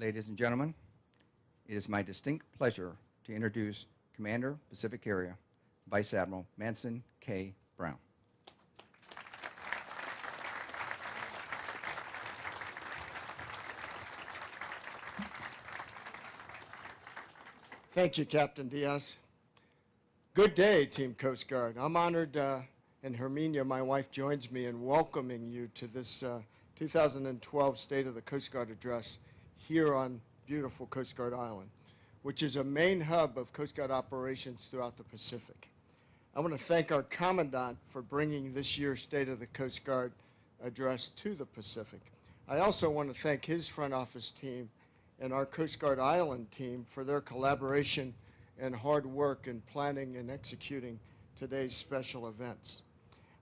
Ladies and gentlemen, it is my distinct pleasure to introduce Commander Pacific Area, Vice Admiral Manson K. Brown. Thank you, Captain Diaz. Good day, Team Coast Guard. I'm honored, uh, and Herminia, my wife, joins me in welcoming you to this uh, 2012 State of the Coast Guard Address here on beautiful Coast Guard Island, which is a main hub of Coast Guard operations throughout the Pacific. I want to thank our Commandant for bringing this year's State of the Coast Guard Address to the Pacific. I also want to thank his front office team and our Coast Guard Island team for their collaboration and hard work in planning and executing today's special events.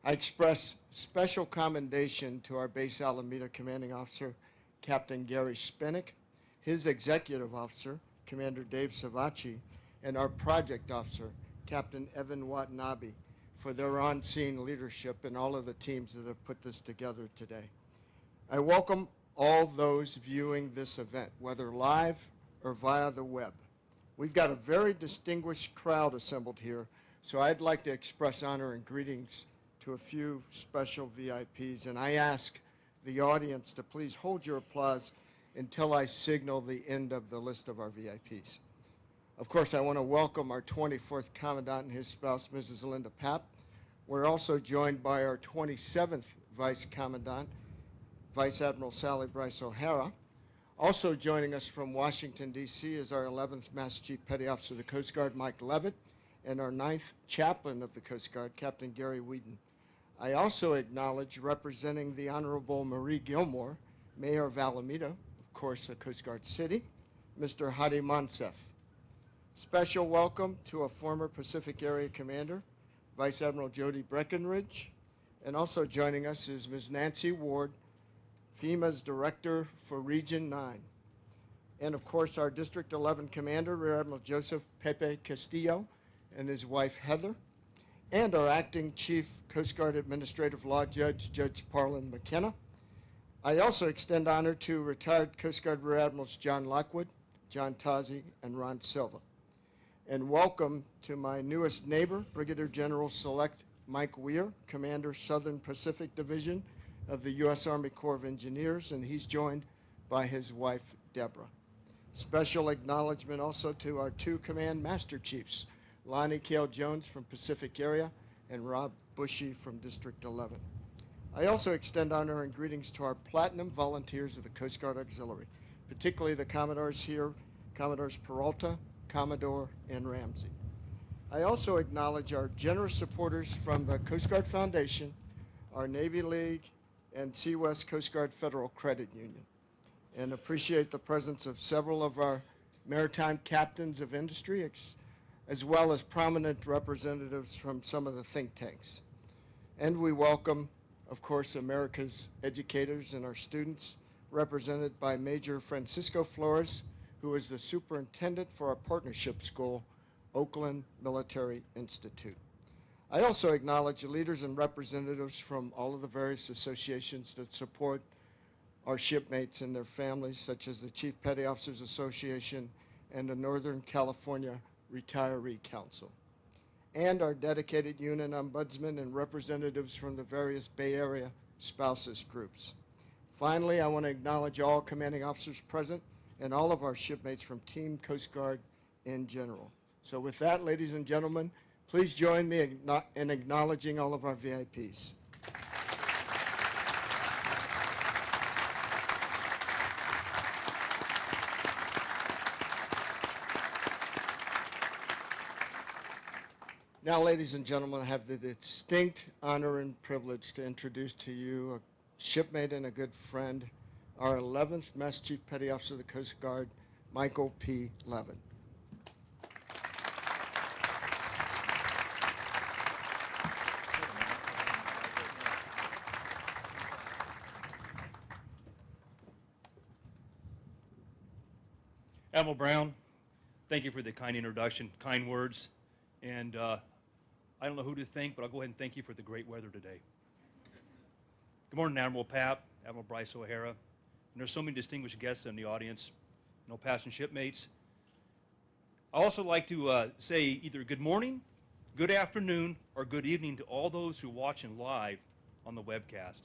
I express special commendation to our base Alameda commanding officer, Captain Gary Spinnick, his executive officer, Commander Dave Savachi, and our project officer, Captain Evan Watanabe, for their on-scene leadership and all of the teams that have put this together today. I welcome all those viewing this event, whether live or via the web. We've got a very distinguished crowd assembled here, so I'd like to express honor and greetings to a few special VIPs, and I ask the audience to please hold your applause until I signal the end of the list of our VIPs. Of course, I want to welcome our 24th Commandant and his spouse, Mrs. Linda Papp. We're also joined by our 27th Vice Commandant, Vice Admiral Sally Brice O'Hara. Also joining us from Washington, D.C. is our 11th Master Chief Petty Officer of the Coast Guard, Mike Leavitt, and our 9th Chaplain of the Coast Guard, Captain Gary Whedon. I also acknowledge representing the Honorable Marie Gilmore, Mayor of Alameda, of course, the Coast Guard City, Mr. Hadi Mansef. Special welcome to a former Pacific Area Commander, Vice Admiral Jody Breckenridge, and also joining us is Ms. Nancy Ward, FEMA's Director for Region 9. And of course, our District 11 Commander, Rear Admiral Joseph Pepe Castillo, and his wife Heather, and our Acting Chief Coast Guard Administrative Law Judge, Judge Parlen McKenna. I also extend honor to retired Coast Guard Rear Admirals John Lockwood, John Tozzi, and Ron Silva. And welcome to my newest neighbor, Brigadier General Select Mike Wehr, Commander Southern Pacific Division of the U.S. Army Corps of Engineers, and he's joined by his wife, Deborah. Special acknowledgement also to our two Command Master Chiefs, Lonnie Kale Jones from Pacific Area and Rob Bushy from District 11. I also extend honor and greetings to our platinum volunteers of the Coast Guard Auxiliary, particularly the Commodores here, Commodores Peralta, Commodore, and Ramsey. I also acknowledge our generous supporters from the Coast Guard Foundation, our Navy League, and Sea West Coast Guard Federal Credit Union, and appreciate the presence of several of our maritime captains of industry, as well as prominent representatives from some of the think tanks. And we welcome, of course, America's educators and our students, represented by Major Francisco Flores, who is the superintendent for our partnership school, Oakland Military Institute. I also acknowledge the leaders and representatives from all of the various associations that support our shipmates and their families, such as the Chief Petty Officers Association and the Northern California Retiree Council, and our dedicated union ombudsman and representatives from the various Bay Area spouses groups. Finally, I want to acknowledge all commanding officers present and all of our shipmates from Team Coast Guard in general. So with that, ladies and gentlemen, please join me in acknowledging all of our VIPs. Now, ladies and gentlemen, I have the distinct honor and privilege to introduce to you a shipmate and a good friend, our 11th Master Chief Petty Officer of the Coast Guard, Michael P. Leavitt. Admiral Brown, thank you for the kind introduction, kind words, and uh, I don't know who to thank, but I'll go ahead and thank you for the great weather today. Good morning, Admiral Papp, Admiral Brice O'Hara, and there's so many distinguished guests in the audience. know, past and shipmates. I also like to uh, say either good morning, good afternoon, or good evening to all those who are watching live on the webcast.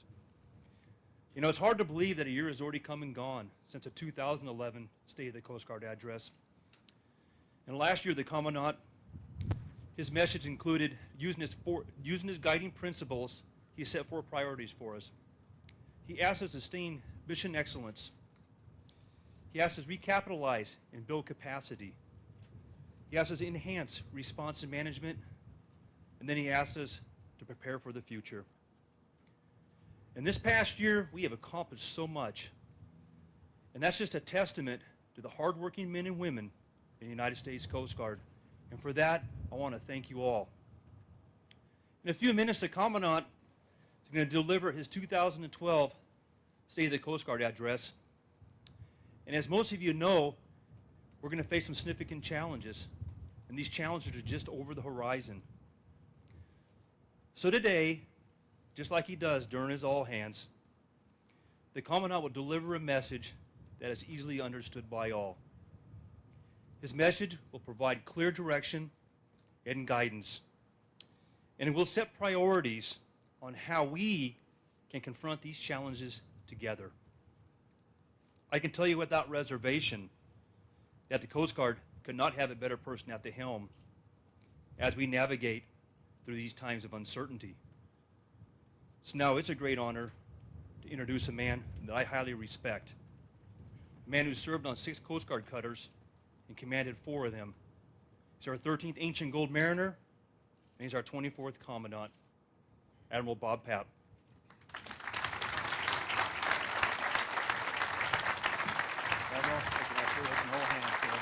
You know, it's hard to believe that a year has already come and gone since the 2011 State of the Coast Guard address. And last year, the Commandant, his message included using his, using his guiding principles, he set four priorities for us. He asked us to sustain mission excellence. He asked us to recapitalize and build capacity. He asked us to enhance response and management. And then he asked us to prepare for the future. In this past year, we have accomplished so much. And that's just a testament to the hardworking men and women in the United States Coast Guard. And for that, I want to thank you all. In a few minutes, the Commandant is going to deliver his 2012 State of the Coast Guard address. And as most of you know, we're going to face some significant challenges. And these challenges are just over the horizon. So today, just like he does during his all hands, the Commandant will deliver a message that is easily understood by all. His message will provide clear direction and guidance, and it will set priorities on how we can confront these challenges together. I can tell you without reservation that the Coast Guard could not have a better person at the helm as we navigate through these times of uncertainty. So now it's a great honor to introduce a man that I highly respect, a man who served on six Coast Guard cutters and commanded four of them. He's our 13th Ancient Gold Mariner, and he's our 24th Commandant, Admiral Bob Papp. Admiral, take it out here with no hands here.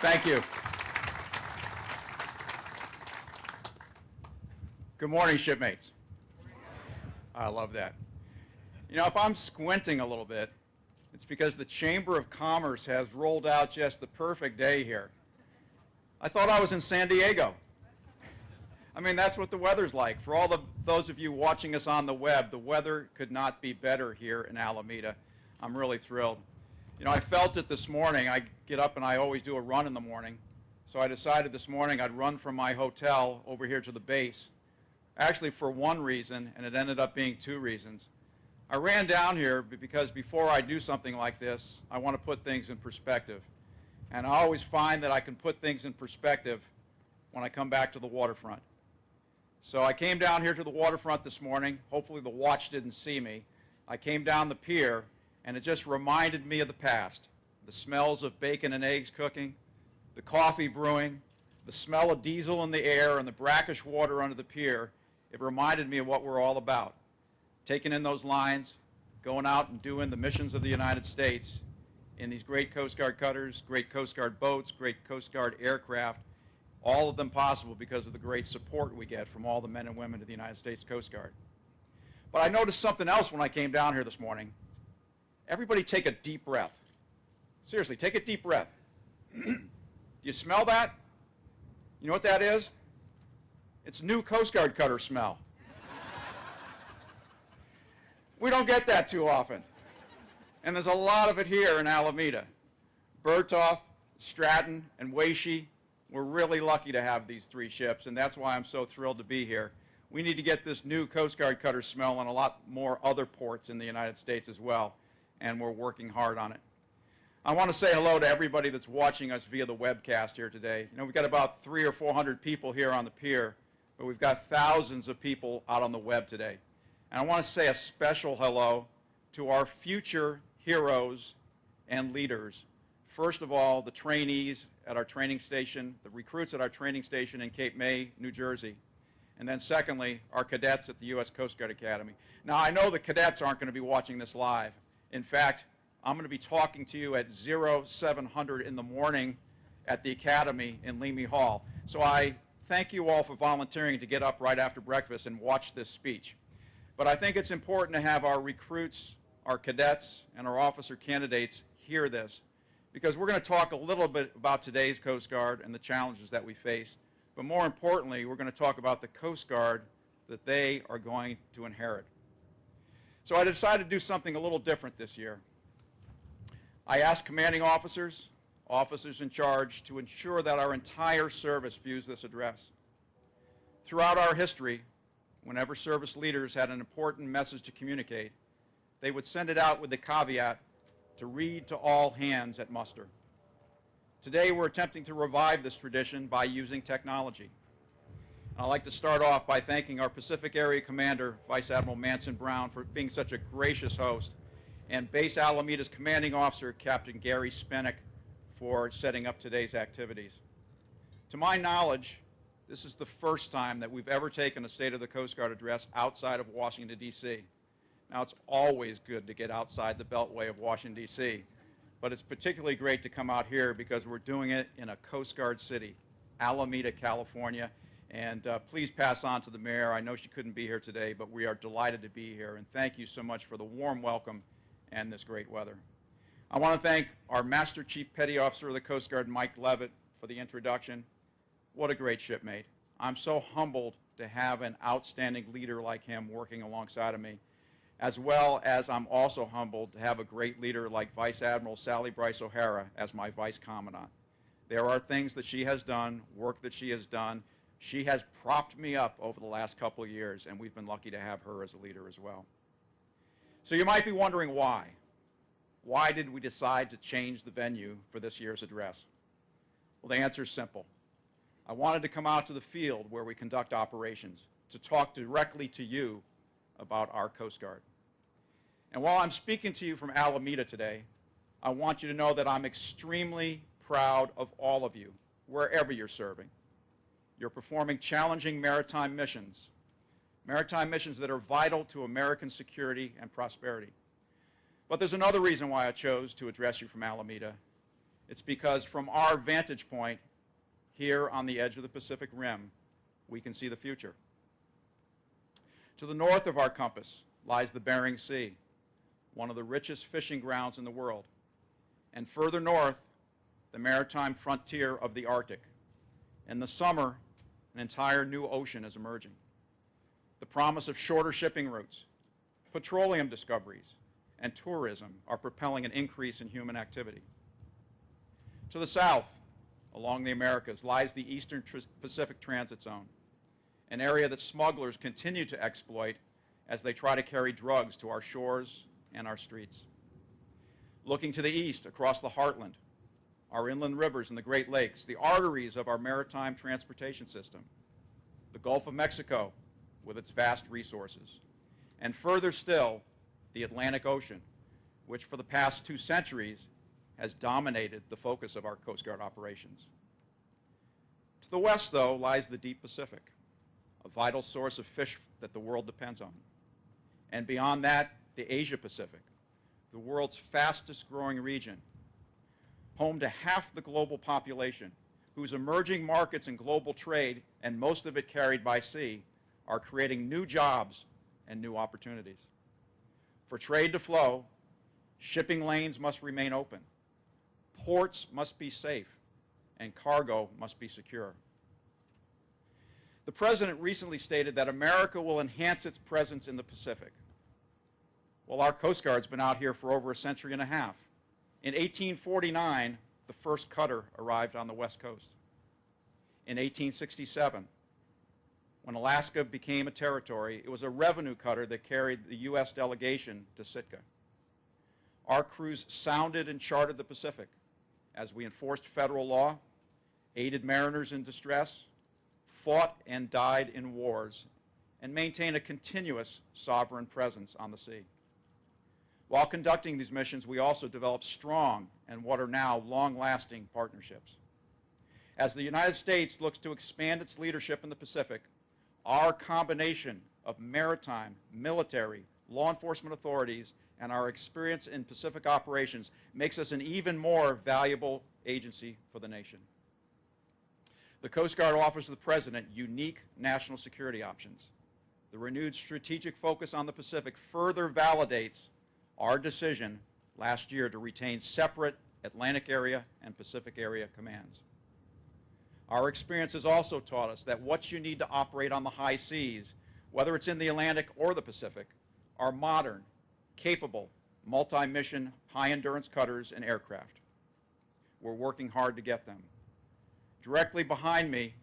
Thank you. Good morning, shipmates. I love that. You know, if I'm squinting a little bit, it's because the Chamber of Commerce has rolled out just the perfect day here. I thought I was in San Diego. I mean, that's what the weather's like. For all of those of you watching us on the web, the weather could not be better here in Alameda. I'm really thrilled. You know, I felt it this morning. I get up and I always do a run in the morning. So I decided this morning I'd run from my hotel over here to the base. Actually, for one reason, and it ended up being two reasons. I ran down here because before I do something like this, I want to put things in perspective. And I always find that I can put things in perspective when I come back to the waterfront. So I came down here to the waterfront this morning. Hopefully the watch didn't see me. I came down the pier, and it just reminded me of the past. The smells of bacon and eggs cooking, the coffee brewing, the smell of diesel in the air, and the brackish water under the pier. It reminded me of what we're all about. Taking in those lines, going out and doing the missions of the United States in these great Coast Guard cutters, great Coast Guard boats, great Coast Guard aircraft, all of them possible because of the great support we get from all the men and women of the United States Coast Guard. But I noticed something else when I came down here this morning. Everybody take a deep breath. Seriously, take a deep breath. Do you smell that? You know what that is? It's new Coast Guard cutter smell. We don't get that too often. And there's a lot of it here in Alameda. Bertholf, Stratton, and Waesche, we're really lucky to have these three ships, and that's why I'm so thrilled to be here. We need to get this new Coast Guard cutter smell on a lot more other ports in the United States as well, and we're working hard on it. I want to say hello to everybody that's watching us via the webcast here today. You know, we've got about three or 400 people here on the pier, but we've got thousands of people out on the web today. And I want to say a special hello to our future heroes and leaders. First of all, the trainees at our training station, the recruits at our training station in Cape May, New Jersey. And then secondly, our cadets at the U.S. Coast Guard Academy. Now, I know the cadets aren't going to be watching this live. In fact, I'm going to be talking to you at 0700 in the morning at the Academy in Leamy Hall. So I thank you all for volunteering to get up right after breakfast and watch this speech. But I think it's important to have our recruits, our cadets, and our officer candidates hear this because we're going to talk a little bit about today's Coast Guard and the challenges that we face. But more importantly, we're going to talk about the Coast Guard that they are going to inherit. So I decided to do something a little different this year. I asked commanding officers, officers in charge, to ensure that our entire service views this address. Throughout our history, whenever service leaders had an important message to communicate, they would send it out with the caveat to read to all hands at muster. Today, we're attempting to revive this tradition by using technology. I'd like to start off by thanking our Pacific Area Commander, Vice Admiral Manson Brown, for being such a gracious host, and Base Alameda's Commanding Officer, Captain Gary Spenek, for setting up today's activities. To my knowledge, this is the first time that we've ever taken a State of the Coast Guard address outside of Washington, D.C. Now, it's always good to get outside the beltway of Washington, D.C., but it's particularly great to come out here because we're doing it in a Coast Guard city, Alameda, California. And uh, please pass on to the mayor. I know she couldn't be here today, but we are delighted to be here. And thank you so much for the warm welcome and this great weather. I want to thank our Master Chief Petty Officer of the Coast Guard, Mike Leavitt, for the introduction. What a great shipmate. I'm so humbled to have an outstanding leader like him working alongside of me, as well as I'm also humbled to have a great leader like Vice Admiral Sally Brice O'Hara as my Vice Commandant. There are things that she has done, work that she has done. She has propped me up over the last couple of years, and we've been lucky to have her as a leader as well. So you might be wondering why. Why did we decide to change the venue for this year's address? Well, the answer is simple. I wanted to come out to the field where we conduct operations to talk directly to you about our Coast Guard. And while I'm speaking to you from Alameda today, I want you to know that I'm extremely proud of all of you, wherever you're serving. You're performing challenging maritime missions, maritime missions that are vital to American security and prosperity. But there's another reason why I chose to address you from Alameda. It's because from our vantage point, here on the edge of the Pacific Rim, we can see the future. To the north of our compass lies the Bering Sea, one of the richest fishing grounds in the world. And further north, the maritime frontier of the Arctic. In the summer, an entire new ocean is emerging. The promise of shorter shipping routes, petroleum discoveries, and tourism are propelling an increase in human activity. To the south, along the Americas, lies the Eastern Tr Pacific Transit Zone, an area that smugglers continue to exploit as they try to carry drugs to our shores and our streets. Looking to the east, across the heartland, our inland rivers and the Great Lakes, the arteries of our maritime transportation system, the Gulf of Mexico with its vast resources, and further still, the Atlantic Ocean, which for the past two centuries has dominated the focus of our Coast Guard operations. To the west, though, lies the deep Pacific, a vital source of fish that the world depends on. And beyond that, the Asia Pacific, the world's fastest growing region, home to half the global population, whose emerging markets and global trade, and most of it carried by sea, are creating new jobs and new opportunities. For trade to flow, shipping lanes must remain open, ports must be safe, and cargo must be secure. The President recently stated that America will enhance its presence in the Pacific. Well, our Coast Guard's been out here for over a century and a half. In 1849, the first cutter arrived on the West Coast. In 1867, when Alaska became a territory, it was a revenue cutter that carried the U.S. delegation to Sitka. Our crews sounded and charted the Pacific as we enforced federal law, aided mariners in distress, fought and died in wars, and maintained a continuous sovereign presence on the sea. While conducting these missions, we also developed strong and what are now long-lasting partnerships. As the United States looks to expand its leadership in the Pacific, our combination of maritime, military, law enforcement authorities, and our experience in Pacific operations makes us an even more valuable agency for the nation. The Coast Guard offers the President unique national security options. The renewed strategic focus on the Pacific further validates our decision last year to retain separate Atlantic area and Pacific area commands. Our experience has also taught us that what you need to operate on the high seas, whether it's in the Atlantic or the Pacific, are modern capable, multi-mission, high-endurance cutters and aircraft. We're working hard to get them. Directly behind me,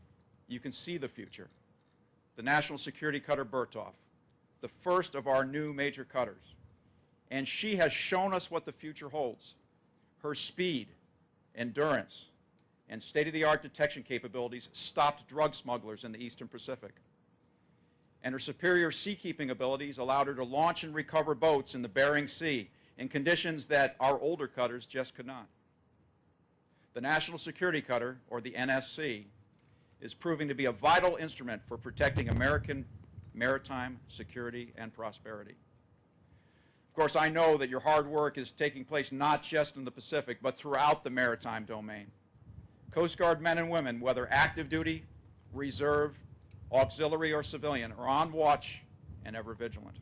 you can see the future. The National Security Cutter Bertholf, the first of our new major cutters. And she has shown us what the future holds. Her speed, endurance, and state-of-the-art detection capabilities stopped drug smugglers in the Eastern Pacific. And her superior seakeeping abilities allowed her to launch and recover boats in the Bering Sea in conditions that our older cutters just could not. The National Security Cutter, or the NSC, is proving to be a vital instrument for protecting American maritime security and prosperity. Of course, I know that your hard work is taking place not just in the Pacific, but throughout the maritime domain. Coast Guard men and women, whether active duty, reserve, auxiliary, or civilian, are on watch and ever vigilant.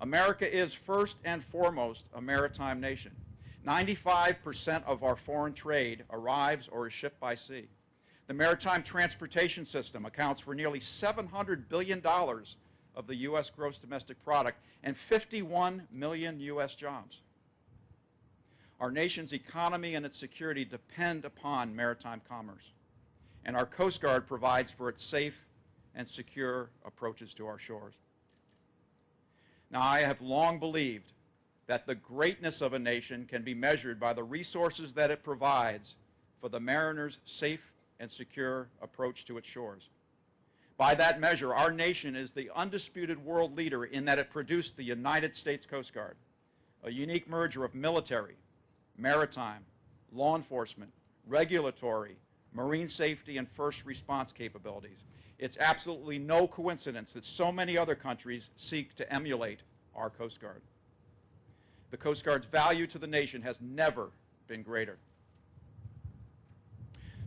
America is first and foremost a maritime nation. 95% of our foreign trade arrives or is shipped by sea. The maritime transportation system accounts for nearly $700 billion of the U.S. gross domestic product and 51 million U.S. jobs. Our nation's economy and its security depend upon maritime commerce, and our Coast Guard provides for its safe and secure approaches to our shores. Now, I have long believed that the greatness of a nation can be measured by the resources that it provides for the mariner's safe and secure approach to its shores. By that measure, our nation is the undisputed world leader in that it produced the United States Coast Guard, a unique merger of military, maritime, law enforcement, regulatory, marine safety, and first response capabilities. It's absolutely no coincidence that so many other countries seek to emulate our Coast Guard. The Coast Guard's value to the nation has never been greater.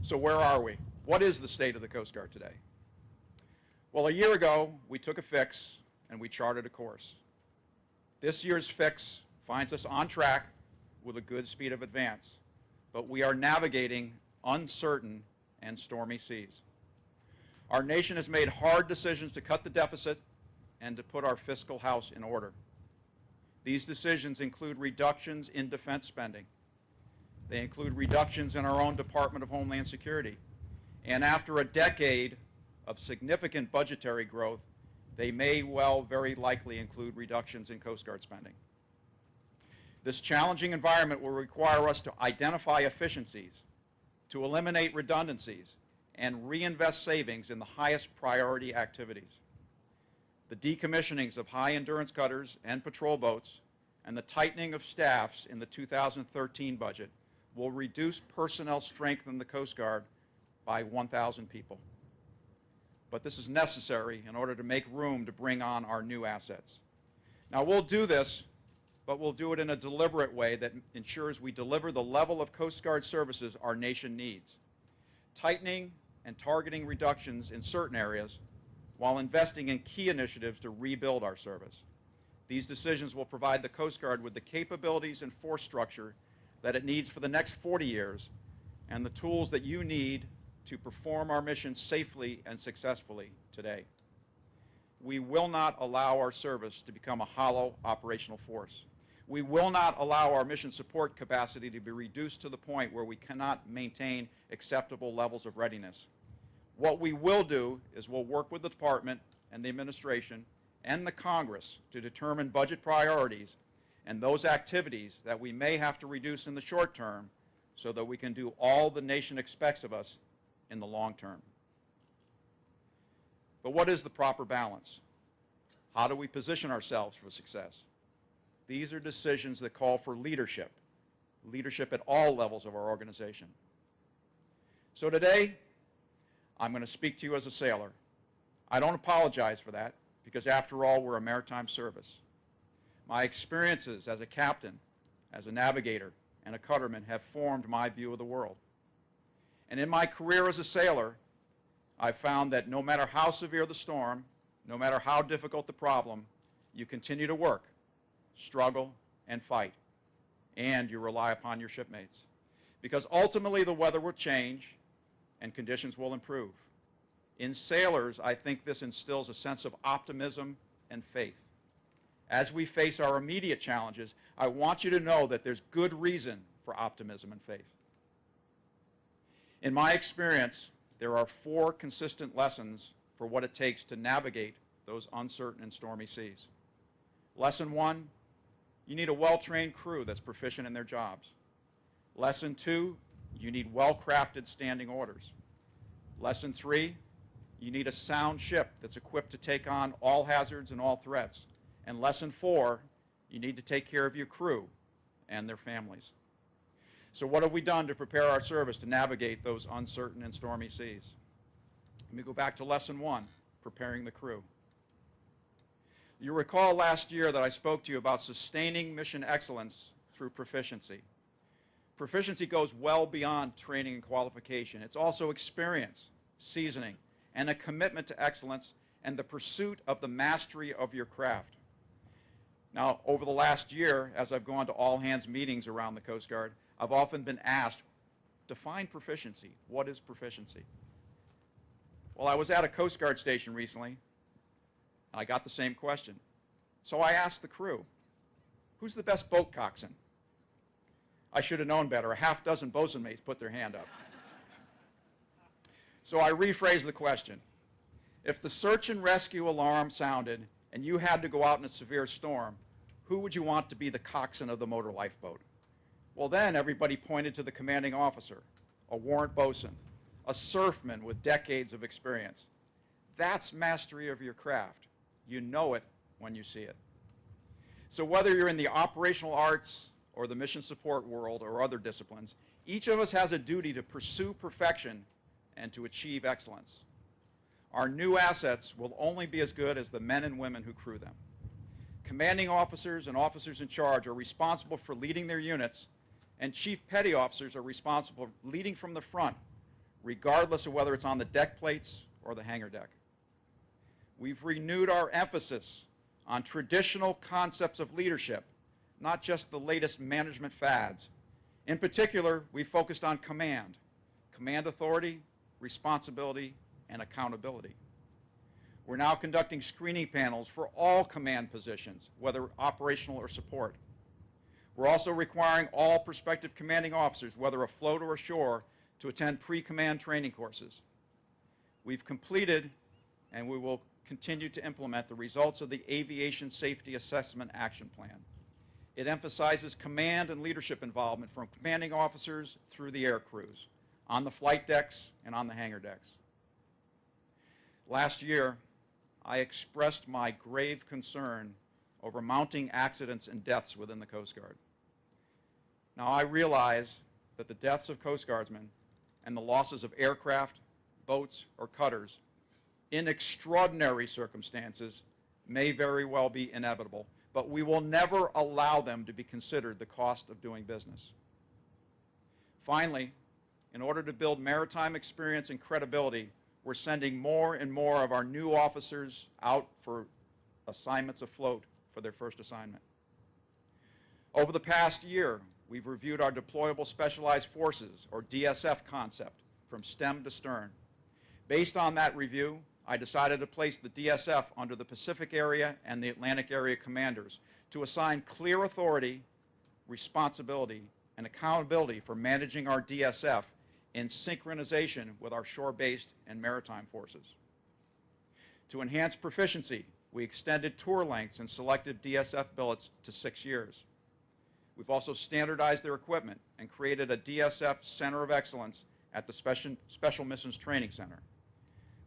So where are we? What is the state of the Coast Guard today? Well, a year ago, we took a fix and we charted a course. This year's fix finds us on track with a good speed of advance, but we are navigating uncertain and stormy seas. Our nation has made hard decisions to cut the deficit and to put our fiscal house in order. These decisions include reductions in defense spending. They include reductions in our own Department of Homeland Security. And after a decade of significant budgetary growth, they may well very likely include reductions in Coast Guard spending. This challenging environment will require us to identify efficiencies, to eliminate redundancies, and reinvest savings in the highest priority activities. The decommissionings of high-endurance cutters and patrol boats and the tightening of staffs in the 2013 budget will reduce personnel strength in the Coast Guard by 1,000 people. But this is necessary in order to make room to bring on our new assets. Now, we'll do this, but we'll do it in a deliberate way that ensures we deliver the level of Coast Guard services our nation needs. Tightening and targeting reductions in certain areas while investing in key initiatives to rebuild our service. These decisions will provide the Coast Guard with the capabilities and force structure that it needs for the next 40 years and the tools that you need to perform our mission safely and successfully today. We will not allow our service to become a hollow operational force. We will not allow our mission support capacity to be reduced to the point where we cannot maintain acceptable levels of readiness. What we will do is we'll work with the department and the administration and the Congress to determine budget priorities and those activities that we may have to reduce in the short term so that we can do all the nation expects of us in the long term. But what is the proper balance? How do we position ourselves for success? These are decisions that call for leadership, leadership at all levels of our organization. So today, I'm going to speak to you as a sailor. I don't apologize for that because after all, we're a maritime service. My experiences as a captain, as a navigator, and a cutterman have formed my view of the world. And in my career as a sailor, I've found that no matter how severe the storm, no matter how difficult the problem, you continue to work, struggle, and fight. And you rely upon your shipmates. Because ultimately the weather will change and conditions will improve. In sailors, I think this instills a sense of optimism and faith. as we face our immediate challenges, I want you to know that there's good reason for optimism and faith. In my experience, there are four consistent lessons for what it takes to navigate those uncertain and stormy seas. Lesson one, you need a well-trained crew that's proficient in their jobs. Lesson two, you need well-crafted standing orders. Lesson three, you need a sound ship that's equipped to take on all hazards and all threats. And lesson four, you need to take care of your crew and their families. So what have we done to prepare our service to navigate those uncertain and stormy seas? Let me go back to lesson one, preparing the crew. You recall last year that I spoke to you about sustaining mission excellence through proficiency. Proficiency goes well beyond training and qualification. It's also experience, seasoning, and a commitment to excellence and the pursuit of the mastery of your craft. Now, over the last year, as I've gone to all hands meetings around the Coast Guard, I've often been asked, define proficiency. What is proficiency? Well, I was at a Coast Guard station recently, and I got the same question. So I asked the crew, who's the best boat coxswain? I should have known better. A half dozen bosun mates put their hand up. So I rephrased the question. If the search and rescue alarm sounded and you had to go out in a severe storm, who would you want to be the coxswain of the motor lifeboat? Well, then everybody pointed to the commanding officer, a warrant bosun, a surfman with decades of experience. That's mastery of your craft. You know it when you see it. So whether you're in the operational arts or the mission support world or other disciplines, each of us has a duty to pursue perfection and to achieve excellence. Our new assets will only be as good as the men and women who crew them. Commanding officers and officers in charge are responsible for leading their units, and chief petty officers are responsible for leading from the front, regardless of whether it's on the deck plates or the hangar deck. We've renewed our emphasis on traditional concepts of leadership, not just the latest management fads. In particular, we focused on command, command authority, responsibility, and accountability. We're now conducting screening panels for all command positions, whether operational or support. We're also requiring all prospective commanding officers, whether afloat or ashore, to attend pre-command training courses. We've completed and we will continue to implement the results of the Aviation Safety Assessment Action Plan. It emphasizes command and leadership involvement from commanding officers through the air crews, on the flight decks and on the hangar decks. Last year, I expressed my grave concern over mounting accidents and deaths within the Coast Guard. Now, I realize that the deaths of Coast Guardsmen and the losses of aircraft, boats, or cutters in extraordinary circumstances may very well be inevitable, but we will never allow them to be considered the cost of doing business. Finally, in order to build maritime experience and credibility, we're sending more and more of our new officers out for assignments afloat for their first assignment. Over the past year, we've reviewed our deployable specialized forces, or DSF concept, from stem to stern. Based on that review, I decided to place the DSF under the Pacific Area and the Atlantic Area commanders to assign clear authority, responsibility, and accountability for managing our DSF in synchronization with our shore-based and maritime forces. To enhance proficiency, we extended tour lengths and selected DSF billets to six years. We've also standardized their equipment and created a DSF Center of Excellence at the Special, Special Missions Training Center.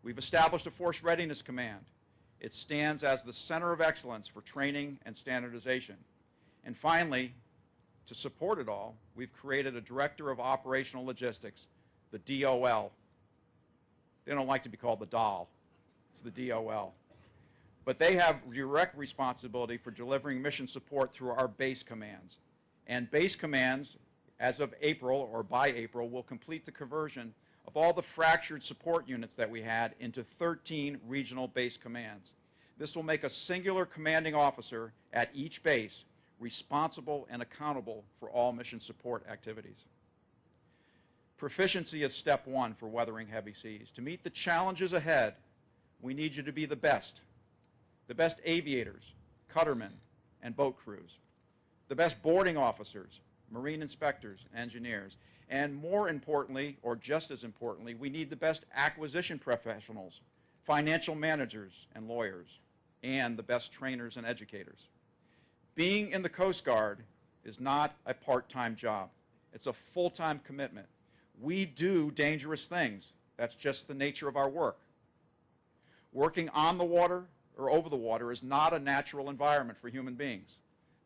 We've established a Force Readiness Command. It stands as the center of excellence for training and standardization. And finally, to support it all, we've created a Director of Operational Logistics, the DOL. They don't like to be called the DOL. It's the DOL. But they have direct responsibility for delivering mission support through our base commands. And base commands, as of April or by April, will complete the conversion of all the fractured support units that we had into 13 regional base commands. This will make a singular commanding officer at each base responsible and accountable for all mission support activities. Proficiency is step one for weathering heavy seas. To meet the challenges ahead, we need you to be the best. The best aviators, cuttermen, and boat crews, the best boarding officers, marine inspectors, engineers, and more importantly, or just as importantly, we need the best acquisition professionals, financial managers and lawyers, and the best trainers and educators. Being in the Coast Guard is not a part-time job. It's a full-time commitment. We do dangerous things. That's just the nature of our work. Working on the water or over the water is not a natural environment for human beings.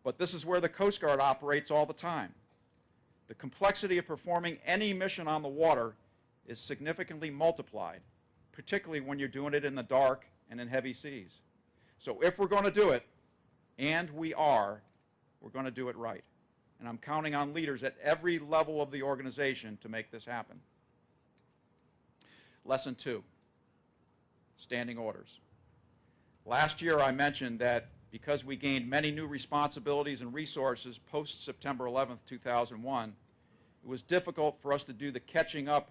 But this is where the Coast Guard operates all the time. The complexity of performing any mission on the water is significantly multiplied, particularly when you're doing it in the dark and in heavy seas. So if we're going to do it, and we are, we're going to do it right. And I'm counting on leaders at every level of the organization to make this happen. Lesson two, standing orders. Last year I mentioned that because we gained many new responsibilities and resources post September 11th, 2001, it was difficult for us to do the catching up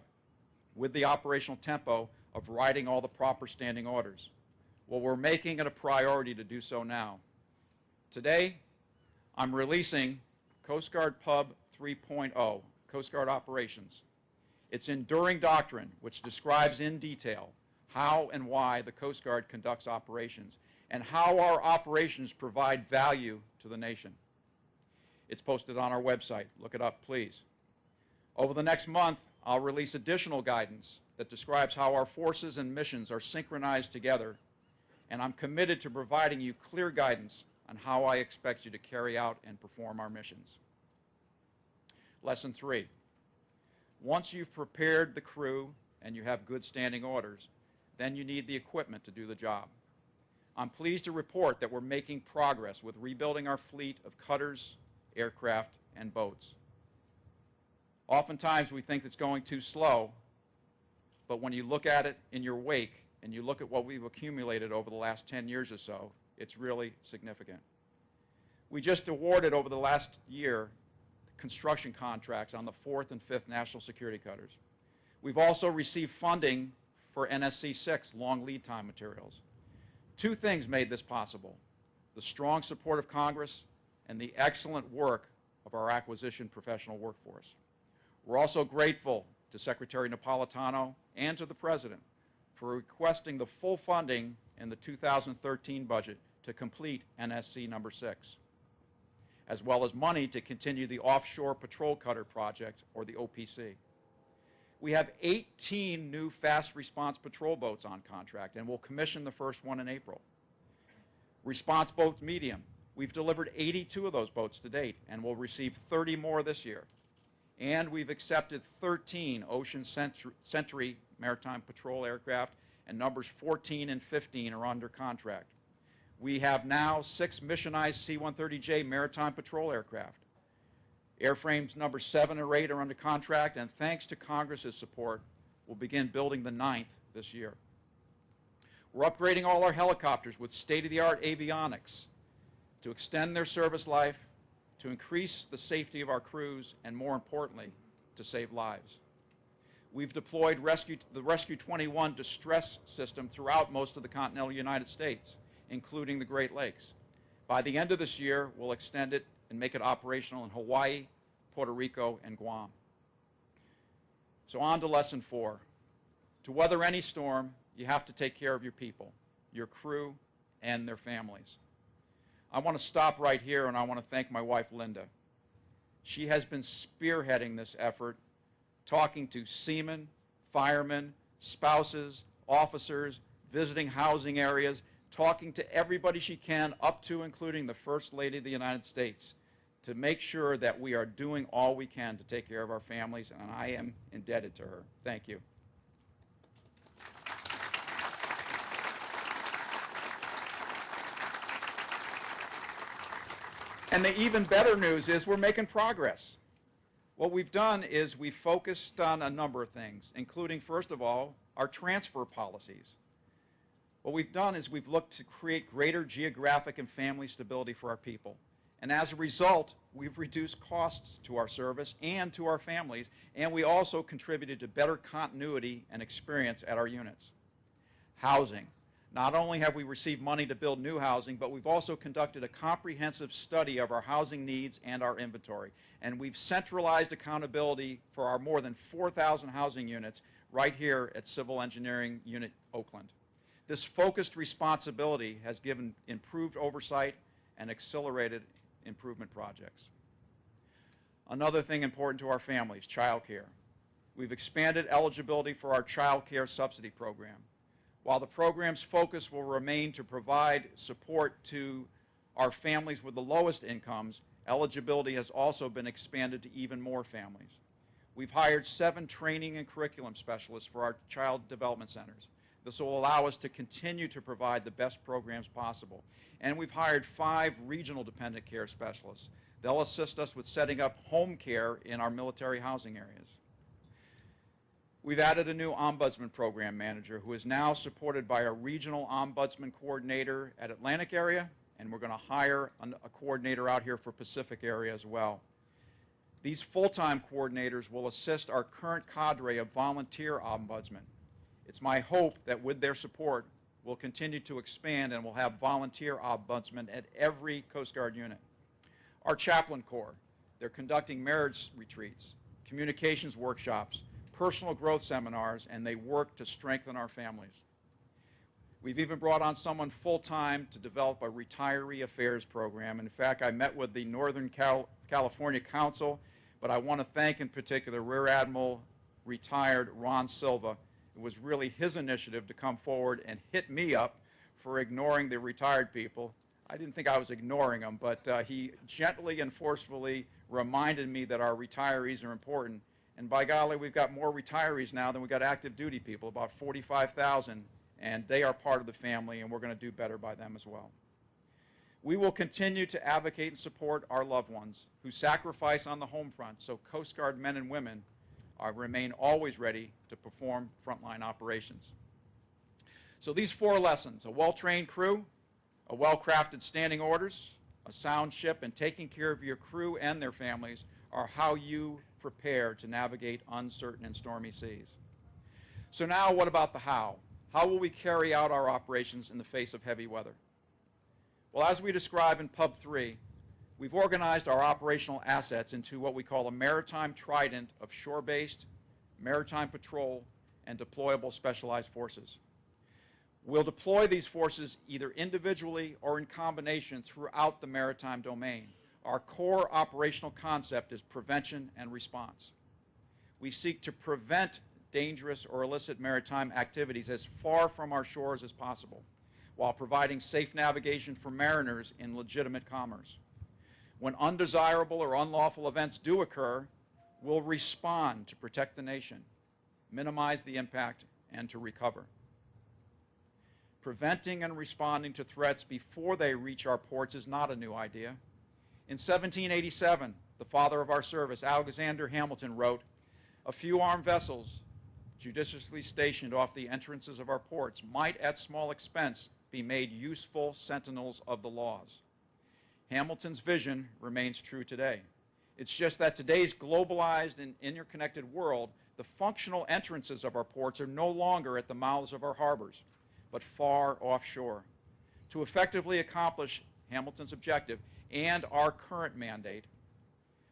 with the operational tempo of writing all the proper standing orders. Well, we're making it a priority to do so now. Today, I'm releasing Coast Guard Pub 3.0, Coast Guard Operations. It's enduring doctrine which describes in detail how and why the Coast Guard conducts operations and how our operations provide value to the nation. It's posted on our website. Look it up, please. Over the next month, I'll release additional guidance that describes how our forces and missions are synchronized together, and I'm committed to providing you clear guidance on how I expect you to carry out and perform our missions. Lesson three, once you've prepared the crew and you have good standing orders, then you need the equipment to do the job. I'm pleased to report that we're making progress with rebuilding our fleet of cutters, aircraft, and boats. Oftentimes we think it's going too slow, but when you look at it in your wake and you look at what we've accumulated over the last 10 years or so, it's really significant. We just awarded over the last year construction contracts on the fourth and fifth national security cutters. We've also received funding for NSC 6 long lead time materials. Two things made this possible, the strong support of Congress and the excellent work of our acquisition professional workforce. We're also grateful to Secretary Napolitano and to the President for requesting the full funding in the 2013 budget to complete NSC number 6, as well as money to continue the Offshore Patrol Cutter Project, or the OPC. We have 18 new fast response patrol boats on contract, and we'll commission the first one in April. Response boat medium, we've delivered 82 of those boats to date, and we'll receive 30 more this year. And we've accepted 13 Ocean Sentry maritime patrol aircraft, and numbers 14 and 15 are under contract. We have now six missionized C-130J maritime patrol aircraft. Airframes number seven or eight are under contract, and thanks to Congress's support, we'll begin building the ninth this year. We're upgrading all our helicopters with state-of-the-art avionics to extend their service life, to increase the safety of our crews, and more importantly, to save lives. We've deployed Rescue, the Rescue 21 distress system throughout most of the continental United States, including the Great Lakes. By the end of this year, we'll extend it and make it operational in Hawaii, Puerto Rico, and Guam. So on to lesson four. To weather any storm, you have to take care of your people, your crew, and their families. I want to stop right here and I want to thank my wife, Linda. She has been spearheading this effort, talking to seamen, firemen, spouses, officers, visiting housing areas, talking to everybody she can, up to including the First Lady of the United States to make sure that we are doing all we can to take care of our families, and I am indebted to her. Thank you. And the even better news is we're making progress. What we've done is we've focused on a number of things, including, first of all, our transfer policies. What we've done is we've looked to create greater geographic and family stability for our people. And as a result, we've reduced costs to our service and to our families, and we also contributed to better continuity and experience at our units. Housing. Not only have we received money to build new housing, but we've also conducted a comprehensive study of our housing needs and our inventory. And we've centralized accountability for our more than 4,000 housing units right here at Civil Engineering Unit Oakland. This focused responsibility has given improved oversight and accelerated improvement projects. Another thing important to our families, childcare. We've expanded eligibility for our child care subsidy program. While the program's focus will remain to provide support to our families with the lowest incomes, eligibility has also been expanded to even more families. We've hired seven training and curriculum specialists for our child development centers. This will allow us to continue to provide the best programs possible. And we've hired five regional dependent care specialists. They'll assist us with setting up home care in our military housing areas. We've added a new ombudsman program manager who is now supported by a regional ombudsman coordinator at Atlantic area, and we're going to hire a coordinator out here for Pacific area as well. These full-time coordinators will assist our current cadre of volunteer ombudsmen. It's my hope that with their support, we'll continue to expand and we'll have volunteer ombudsmen at every Coast Guard unit. Our chaplain corps, they're conducting marriage retreats, communications workshops, personal growth seminars, and they work to strengthen our families. We've even brought on someone full-time to develop a retiree affairs program. In fact, I met with the Northern Cal- California Council, but I want to thank in particular Rear Admiral retired Ron Silva. It was really his initiative to come forward and hit me up for ignoring the retired people. I didn't think I was ignoring them, but uh, he gently and forcefully reminded me that our retirees are important. And by golly, we've got more retirees now than we've got active duty people, about 45,000, and they are part of the family, and we're going to do better by them as well. We will continue to advocate and support our loved ones who sacrifice on the home front so Coast Guard men and women are, remain always ready to perform frontline operations. So these four lessons, a well-trained crew, a well-crafted standing orders, a sound ship, and taking care of your crew and their families are how you prepare to navigate uncertain and stormy seas. So now what about the how? How will we carry out our operations in the face of heavy weather? Well, as we describe in Pub 3, we've organized our operational assets into what we call a maritime trident of shore-based, maritime patrol, and deployable specialized forces. We'll deploy these forces either individually or in combination throughout the maritime domain. Our core operational concept is prevention and response. We seek to prevent dangerous or illicit maritime activities as far from our shores as possible, while providing safe navigation for mariners in legitimate commerce. When undesirable or unlawful events do occur, we'll respond to protect the nation, minimize the impact, and to recover preventing and responding to threats before they reach our ports is not a new idea. In 1787, the father of our service, Alexander Hamilton, wrote, A few armed vessels, judiciously stationed off the entrances of our ports, might at small expense be made useful sentinels of the laws. Hamilton's vision remains true today. It's just that today's globalized and interconnected world, the functional entrances of our ports are no longer at the mouths of our harbors but far offshore. To effectively accomplish Hamilton's objective and our current mandate,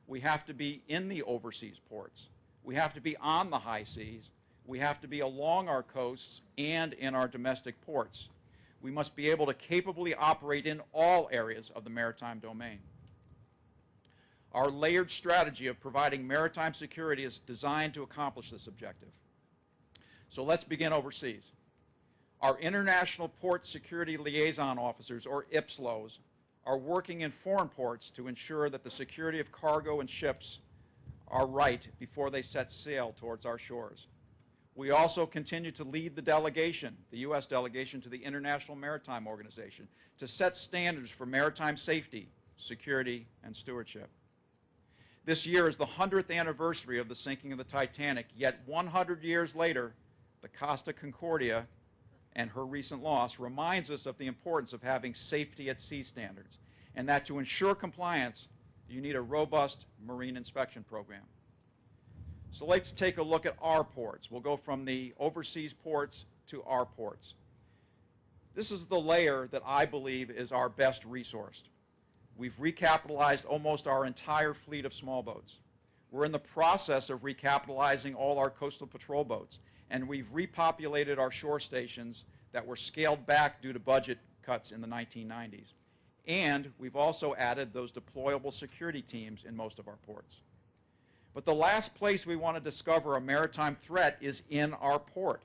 we have to be in the overseas ports. We have to be on the high seas. We have to be along our coasts and in our domestic ports. We must be able to capably operate in all areas of the maritime domain. Our layered strategy of providing maritime security is designed to accomplish this objective. So let's begin overseas. Our International Port Security Liaison Officers, or IPSLOs, are working in foreign ports to ensure that the security of cargo and ships are right before they set sail towards our shores. We also continue to lead the delegation, the U.S. delegation to the International Maritime Organization, to set standards for maritime safety, security, and stewardship. This year is the 100th anniversary of the sinking of the Titanic, yet 100 years later, the Costa Concordia and her recent loss reminds us of the importance of having safety at sea standards, and that to ensure compliance, you need a robust marine inspection program. So let's take a look at our ports. We'll go from the overseas ports to our ports. This is the layer that I believe is our best resourced. We've recapitalized almost our entire fleet of small boats. We're in the process of recapitalizing all our coastal patrol boats, and we've repopulated our shore stations that were scaled back due to budget cuts in the 1990s. And we've also added those deployable security teams in most of our ports. But the last place we want to discover a maritime threat is in our port.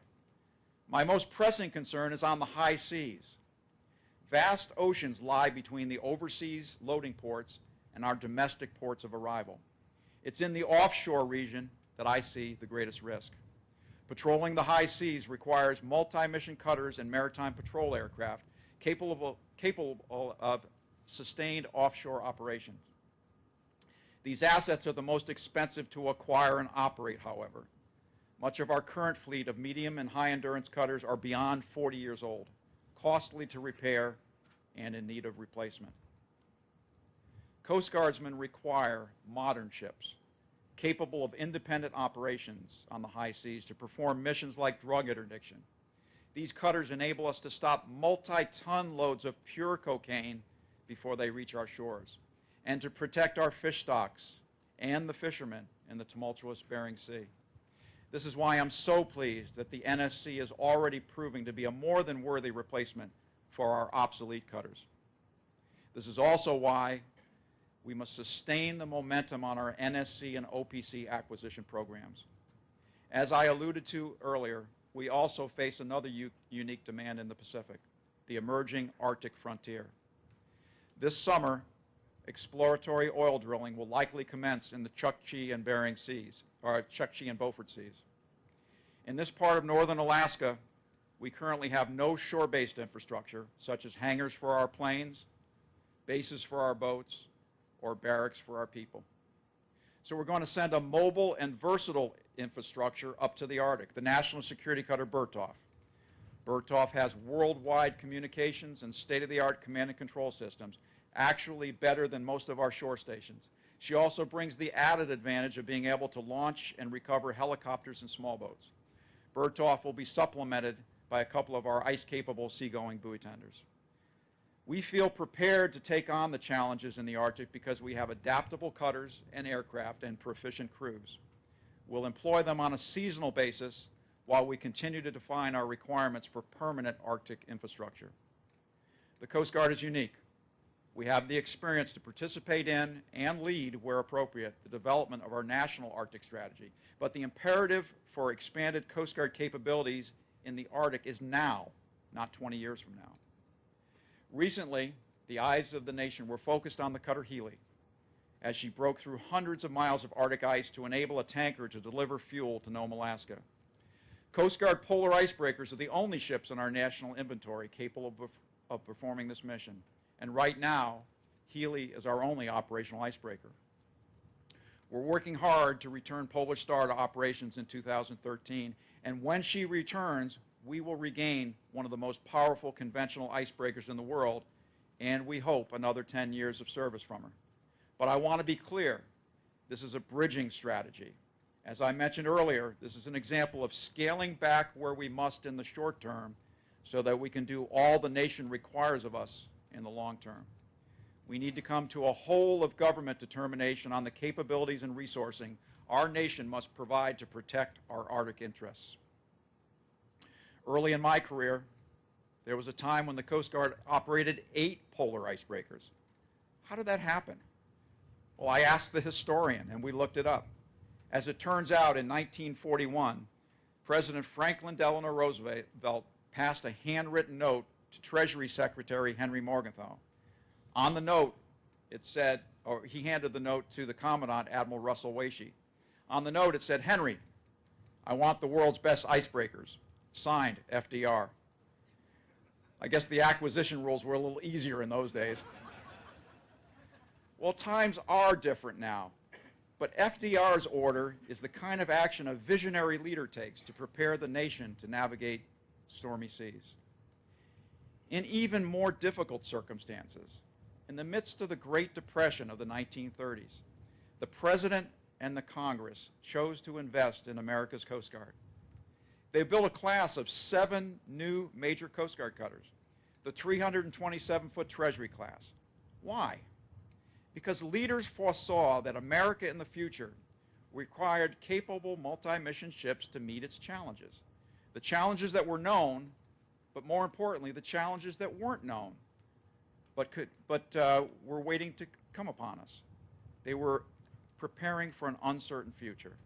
My most pressing concern is on the high seas. Vast oceans lie between the overseas loading ports and our domestic ports of arrival. It's in the offshore region that I see the greatest risk. Patrolling the high seas requires multi-mission cutters and maritime patrol aircraft capable, capable of sustained offshore operations. These assets are the most expensive to acquire and operate, however. Much of our current fleet of medium and high endurance cutters are beyond 40 years old, costly to repair, and in need of replacement. Coast Guardsmen require modern ships capable of independent operations on the high seas to perform missions like drug interdiction. These cutters enable us to stop multi-ton loads of pure cocaine before they reach our shores and to protect our fish stocks and the fishermen in the tumultuous Bering Sea. This is why I'm so pleased that the NSC is already proving to be a more than worthy replacement for our obsolete cutters. This is also why we must sustain the momentum on our NSC and OPC acquisition programs. As I alluded to earlier, we also face another unique demand in the Pacific, the emerging Arctic frontier. This summer, exploratory oil drilling will likely commence in the Chukchi and Bering Seas, or Chukchi and Beaufort Seas. In this part of northern Alaska, we currently have no shore-based infrastructure, such as hangars for our planes, bases for our boats, or barracks for our people. So we're going to send a mobile and versatile infrastructure up to the Arctic, the National Security Cutter Bertholf. Bertholf has worldwide communications and state-of-the-art command and control systems, actually better than most of our shore stations. She also brings the added advantage of being able to launch and recover helicopters and small boats. Bertholf will be supplemented by a couple of our ice-capable seagoing buoy tenders. We feel prepared to take on the challenges in the Arctic because we have adaptable cutters and aircraft and proficient crews. We'll employ them on a seasonal basis while we continue to define our requirements for permanent Arctic infrastructure. The Coast Guard is unique. We have the experience to participate in and lead, where appropriate, the development of our national Arctic strategy. But the imperative for expanded Coast Guard capabilities in the Arctic is now, not 20 years from now. Recently, the eyes of the nation were focused on the cutter Healy as she broke through hundreds of miles of Arctic ice to enable a tanker to deliver fuel to Nome, Alaska. Coast Guard polar icebreakers are the only ships in our national inventory capable of, of performing this mission. And right now, Healy is our only operational icebreaker. We're working hard to return Polar Star to operations in 2013, and when she returns, we will regain one of the most powerful conventional icebreakers in the world, and we hope another 10 years of service from her. But I want to be clear, this is a bridging strategy. As I mentioned earlier, this is an example of scaling back where we must in the short term so that we can do all the nation requires of us in the long term. We need to come to a whole of government determination on the capabilities and resourcing our nation must provide to protect our Arctic interests. Early in my career, there was a time when the Coast Guard operated eight polar icebreakers. How did that happen? Well, I asked the historian, and we looked it up. As it turns out, in 1941, President Franklin Delano Roosevelt passed a handwritten note to Treasury Secretary Henry Morgenthau. On the note, it said, or he handed the note to the Commandant, Admiral Russell Waesche. On the note, it said, Henry, I want the world's best icebreakers. Signed, FDR. I guess the acquisition rules were a little easier in those days. well, times are different now. But FDR's order is the kind of action a visionary leader takes to prepare the nation to navigate stormy seas in even more difficult circumstances. In the midst of the Great Depression of the 1930s, the President and the Congress chose to invest in America's Coast Guard. They built a class of seven new major Coast Guard cutters. the 327-foot Treasury class. Why? Because leaders foresaw that America in the future required capable multi-mission ships to meet its challenges. The challenges that were known, but more importantly, the challenges that weren't known, but, could, but uh, were waiting to come upon us. They were preparing for an uncertain future.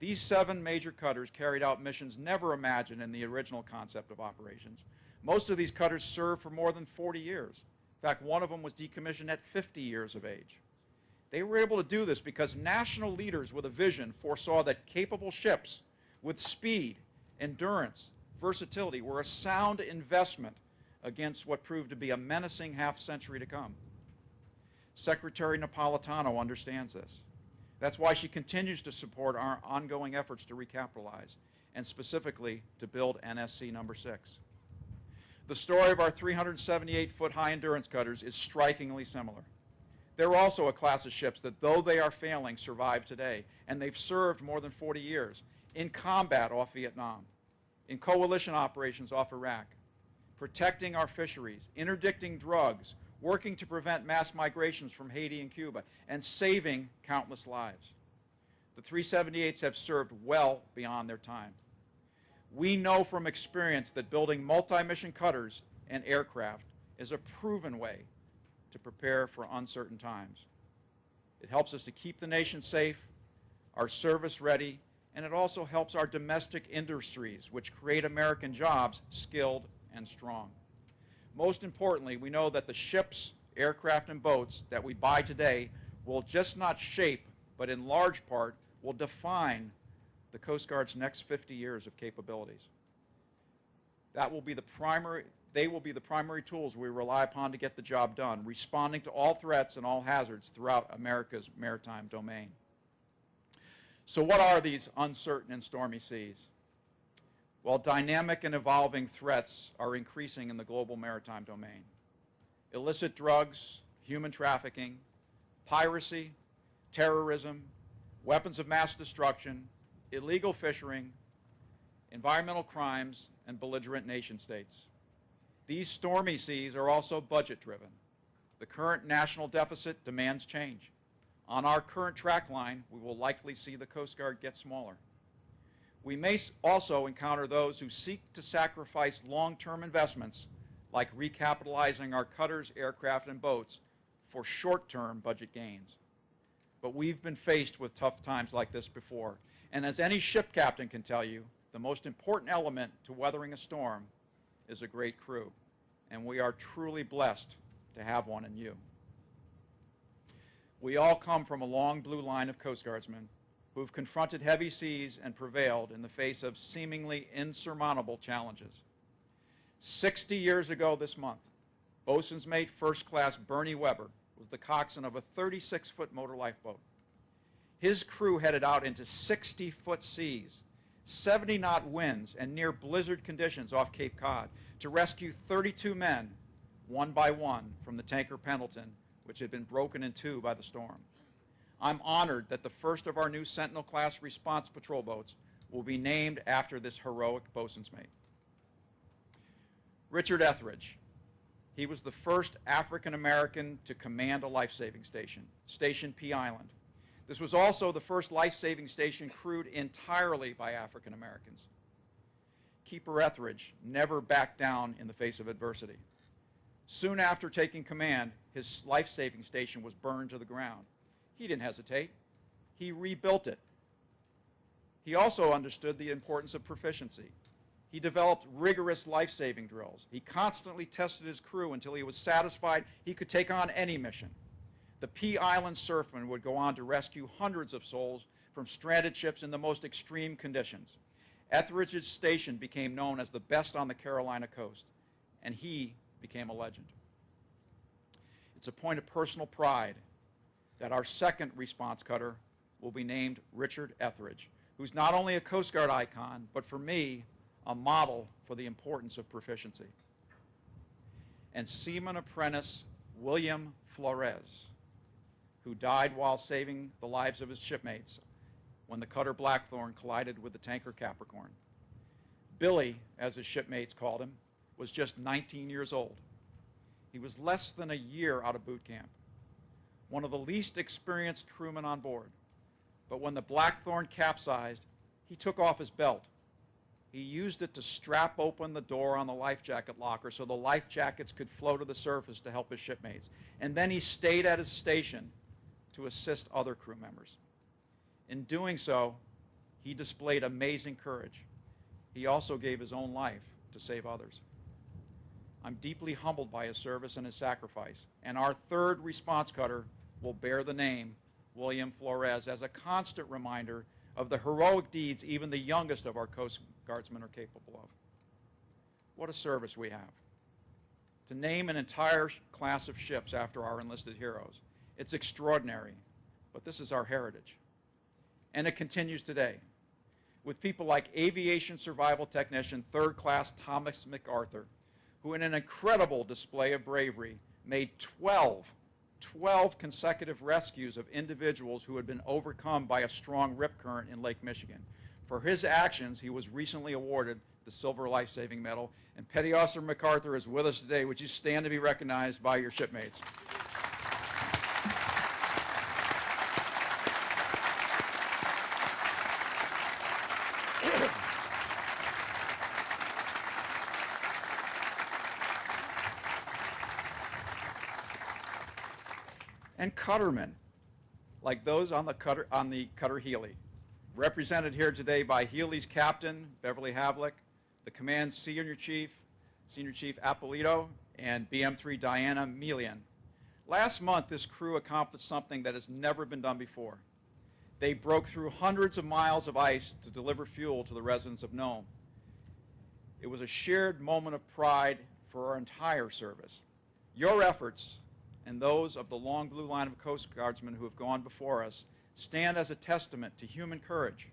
These seven major cutters carried out missions never imagined in the original concept of operations. Most of these cutters served for more than 40 years. In fact, one of them was decommissioned at 50 years of age. They were able to do this because national leaders with a vision foresaw that capable ships with speed, endurance, versatility were a sound investment against what proved to be a menacing half century to come. Secretary Napolitano understands this. That's why she continues to support our ongoing efforts to recapitalize, and specifically to build NSC number six. The story of our 378-foot high endurance cutters is strikingly similar. They're also a class of ships that, though they are failing, survive today, and they've served more than 40 years in combat off Vietnam, in coalition operations off Iraq, protecting our fisheries, interdicting drugs, working to prevent mass migrations from Haiti and Cuba, and saving countless lives. The 378s have served well beyond their time. We know from experience that building multi-mission cutters and aircraft is a proven way to prepare for uncertain times. It helps us to keep the nation safe, our service ready, and it also helps our domestic industries, which create American jobs, skilled and strong. Most importantly, we know that the ships, aircraft, and boats that we buy today will just not shape, but in large part will define the Coast Guard's next 50 years of capabilities. That will be the primary, they will be the primary tools we rely upon to get the job done, responding to all threats and all hazards throughout America's maritime domain. So what are these uncertain and stormy seas? Well, dynamic and evolving threats are increasing in the global maritime domain. Illicit drugs, human trafficking, piracy, terrorism, weapons of mass destruction, illegal fishing, environmental crimes, and belligerent nation states. These stormy seas are also budget driven. The current national deficit demands change. On our current track line, we will likely see the Coast Guard get smaller. We may also encounter those who seek to sacrifice long-term investments like recapitalizing our cutters, aircraft, and boats for short-term budget gains. But we've been faced with tough times like this before. And as any ship captain can tell you, the most important element to weathering a storm is a great crew. And we are truly blessed to have one in you. We all come from a long blue line of Coast Guardsmen who have confronted heavy seas and prevailed in the face of seemingly insurmountable challenges. 60 years ago this month, bosun's mate first class Bernie Webber was the coxswain of a 36-foot motor lifeboat. His crew headed out into 60-foot seas, 70-knot winds, and near blizzard conditions off Cape Cod to rescue 32 men, one by one, from the tanker Pendleton, which had been broken in two by the storm. I'm honored that the first of our new Sentinel-class response patrol boats will be named after this heroic bosun's mate. Richard Etheridge. He was the first African-American to command a life-saving station, Station Pea Island. This was also the first life-saving station crewed entirely by African-Americans. Keeper Etheridge never backed down in the face of adversity. Soon after taking command, his life-saving station was burned to the ground. He didn't hesitate. He rebuilt it. He also understood the importance of proficiency. He developed rigorous life-saving drills. He constantly tested his crew until he was satisfied he could take on any mission. The Pea Island Surfmen would go on to rescue hundreds of souls from stranded ships in the most extreme conditions. Etheridge's station became known as the best on the Carolina coast, and he became a legend. It's a point of personal pride that our second response cutter will be named Richard Etheridge, who's not only a Coast Guard icon, but for me, a model for the importance of proficiency. And Seaman Apprentice William Flores, who died while saving the lives of his shipmates when the cutter Blackthorn collided with the tanker Capricorn. Billy, as his shipmates called him, was just 19 years old. He was less than a year out of boot camp, one of the least experienced crewmen on board. But when the Blackthorn capsized, he took off his belt. He used it to strap open the door on the life jacket locker so the life jackets could flow to the surface to help his shipmates. And then he stayed at his station to assist other crew members. In doing so, he displayed amazing courage. He also gave his own life to save others. I'm deeply humbled by his service and his sacrifice, and our third response cutter will bear the name William Flores as a constant reminder of the heroic deeds even the youngest of our Coast Guardsmen are capable of. What a service we have. To name an entire class of ships after our enlisted heroes, it's extraordinary, but this is our heritage. And it continues today with people like aviation survival technician third class Thomas MacArthur, who in an incredible display of bravery made 12, 12 consecutive rescues of individuals who had been overcome by a strong rip current in Lake Michigan. For his actions, he was recently awarded the Silver Life Saving Medal. And Petty Officer MacArthur is with us today. Would you stand to be recognized by your shipmates? and cuttermen, like those on the cutter, on the cutter Healy, represented here today by Healy's captain, Beverly Havlik, the command senior chief, Senior Chief Apolito, and BM3 Diana Melian. Last month, this crew accomplished something that has never been done before. They broke through hundreds of miles of ice to deliver fuel to the residents of Nome. It was a shared moment of pride for our entire service. Your efforts and those of the long blue line of Coast Guardsmen who have gone before us stand as a testament to human courage,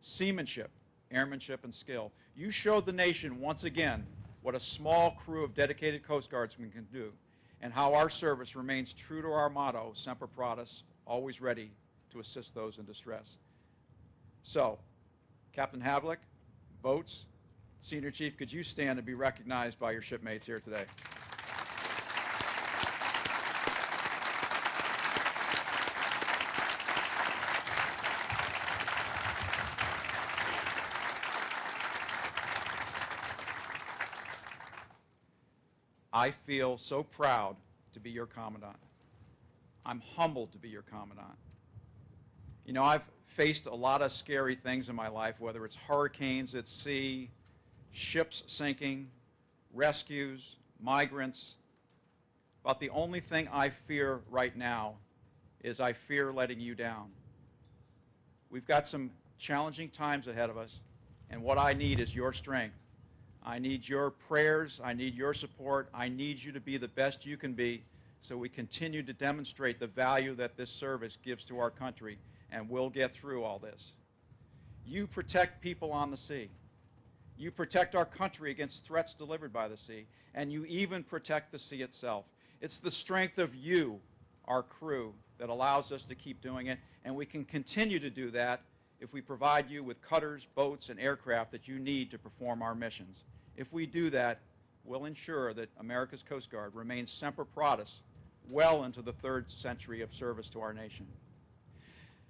seamanship, airmanship, and skill. You showed the nation once again what a small crew of dedicated Coast Guardsmen can do and how our service remains true to our motto, Semper Paratus, always ready to assist those in distress. So, Captain Havlik, boats, Senior Chief, could you stand and be recognized by your shipmates here today? I feel so proud to be your commandant. I'm humbled to be your commandant. You know, I've faced a lot of scary things in my life, whether it's hurricanes at sea, ships sinking, rescues, migrants. But the only thing I fear right now is I fear letting you down. We've got some challenging times ahead of us, and what I need is your strength. I need your prayers. I need your support. I need you to be the best you can be so we continue to demonstrate the value that this service gives to our country, and we'll get through all this. You protect people on the sea. You protect our country against threats delivered by the sea, and you even protect the sea itself. It's the strength of you, our crew, that allows us to keep doing it, and we can continue to do that if we provide you with cutters, boats, and aircraft that you need to perform our missions. If we do that, we'll ensure that America's Coast Guard remains semper paratus well into the third century of service to our nation.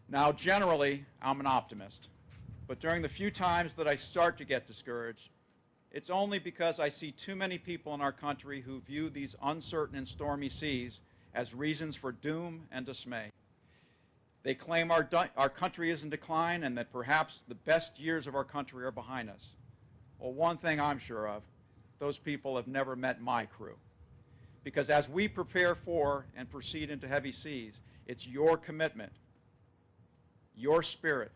Now, generally, I'm an optimist, but during the few times that I start to get discouraged, it's only because I see too many people in our country who view these uncertain and stormy seas as reasons for doom and dismay. They claim our, our country is in decline and that perhaps the best years of our country are behind us. Well, one thing I'm sure of, those people have never met my crew. Because as we prepare for and proceed into heavy seas, it's your commitment, your spirit,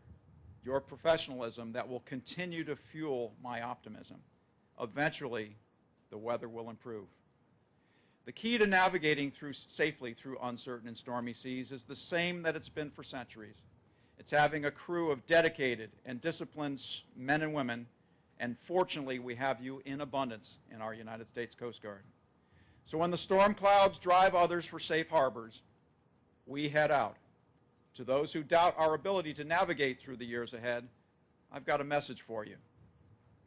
your professionalism that will continue to fuel my optimism. Eventually, the weather will improve. The key to navigating through, safely through uncertain and stormy seas is the same that it's been for centuries. It's having a crew of dedicated and disciplined men and women, and fortunately we have you in abundance in our United States Coast Guard. So when the storm clouds drive others for safe harbors, we head out. To those who doubt our ability to navigate through the years ahead, I've got a message for you.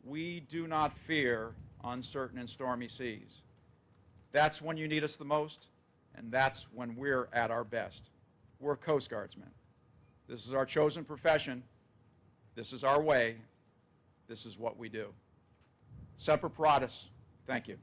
we do not fear uncertain and stormy seas. That's when you need us the most, and that's when we're at our best. We're Coast Guardsmen. This is our chosen profession. This is our way. This is what we do. Semper Paratus. Thank you.